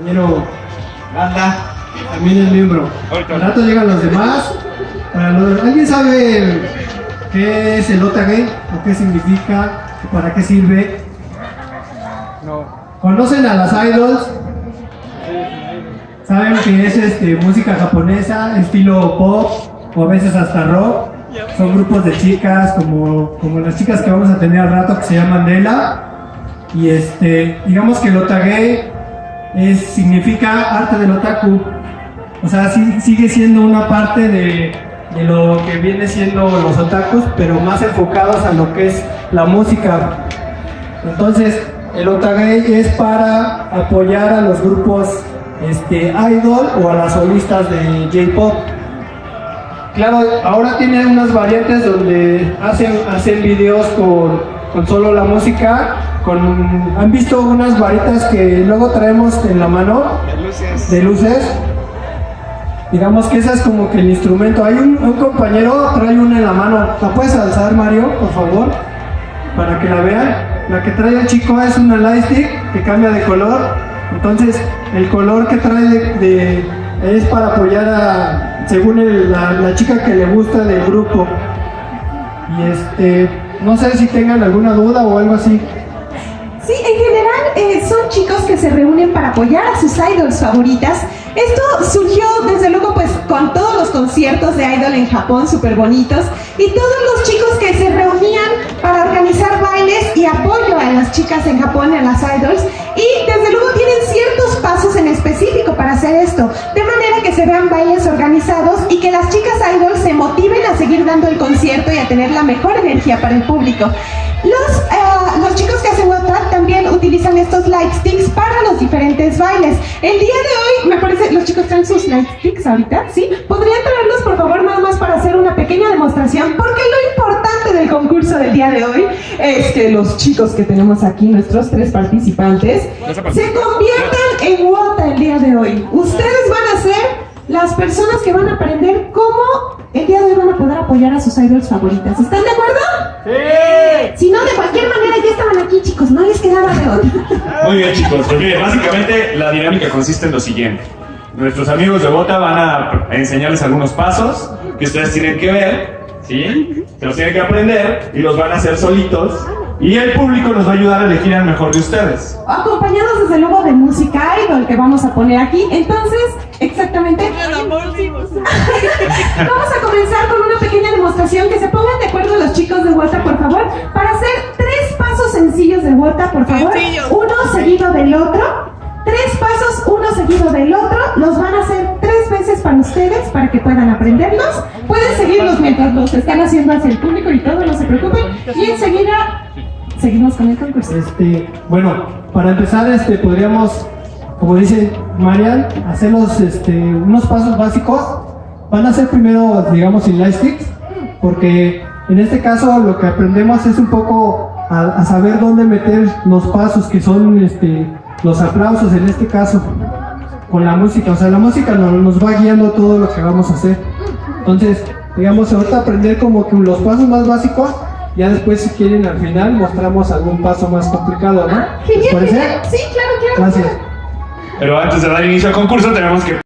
compañero Banda también es miembro. Al rato llegan los demás. Para los- ¿Alguien sabe qué es el OTA Gay? ¿O qué significa? ¿O ¿Para qué sirve? No. ¿Conocen a las idols? ¿Saben que es este, música japonesa, estilo pop o a veces hasta rock? Son grupos de chicas como, como las chicas que vamos a tener al rato que se llaman Dela. Y este, digamos que el otage es, significa arte del otaku. O sea, sigue siendo una parte de, de lo que viene siendo los otakus, pero más enfocados a lo que es la música. Entonces, el otage es para apoyar a los grupos este, idol o a las solistas de J-pop. Claro, ahora tienen unas variantes donde hacen, hacen videos con, con solo la música. Con, ¿Han visto unas varitas que luego traemos en la mano De luces. de luces? Digamos que esa es como que el instrumento. Hay un, un compañero, trae una en la mano. ¿La puedes alzar, Mario, por favor? Para que la vean. La que trae el chico es una lightstick que cambia de color. Entonces, el color que trae de, de- es para apoyar a, según el- la, la chica que le gusta del grupo. Y este, no sé si tengan alguna duda o algo así. Sí, en general eh, son chicos que se reúnen para apoyar a sus idols favoritas. Esto surgió desde luego pues con todos los conciertos de idol en Japón súper bonitos y todos los chicos que se reunían para organizar bailes y apoyo a las chicas en Japón, a las idols y desde luego tienen ciertos pasos en específico para hacer esto, de manera que se vean bailes organizados y que las chicas idols se motiven a seguir dando el concierto y a tener la mejor energía para el público. Los, eh, los chicos que hacen WhatsApp también utilizan estos light sticks para los diferentes bailes. El día de hoy, me parece, los chicos traen sus light sticks ahorita, ¿sí? ¿Podrían traerlos, por favor, nada más para hacer una pequeña demostración? Porque lo importante del concurso del día de hoy es que los chicos que tenemos aquí, nuestros tres participantes, se conviertan en WOTA el día de hoy. Ustedes van a ser las personas que van a aprender cómo el día de hoy van a poder apoyar a sus idols favoritas. ¿Están de acuerdo? ¡Sí! Si no, de cualquier manera chicos, no les quedaba de otra. Muy bien chicos, pues miren, básicamente la dinámica consiste en lo siguiente. Nuestros amigos de Bota van a enseñarles algunos pasos que ustedes tienen que ver, ¿sí? Se los tienen que aprender y los van a hacer solitos y el público nos va a ayudar a elegir al mejor de ustedes. Acompañados desde luego de música idol que vamos a poner aquí. Entonces, exactamente. Vamos a comenzar con una pequeña demostración que se pongan de acuerdo los chicos de WhatsApp, por favor, para hacer tres sencillos de WhatsApp, por favor. Uno seguido del otro. Tres pasos, uno seguido del otro. Los van a hacer tres veces para ustedes, para que puedan aprenderlos. Pueden seguirlos mientras los están haciendo hacia el público y todo, no se preocupen. Y enseguida seguimos con el concurso. Este, bueno, para empezar, este, podríamos, como dice Marian, hacer los, este, unos pasos básicos. Van a ser primero, digamos, sin lightsticks, porque en este caso lo que aprendemos es un poco a, a saber dónde meter los pasos que son, este, los aplausos en este caso, con la música. O sea, la música nos, nos va guiando todo lo que vamos a hacer. Entonces, digamos, ahorita aprender como que los pasos más básicos. Ya después, si quieren, al final mostramos algún paso más complicado, ¿no? ¿Les Genial, parece? genial. Sí, claro, claro. Gracias. Pero antes de dar inicio al concurso tenemos que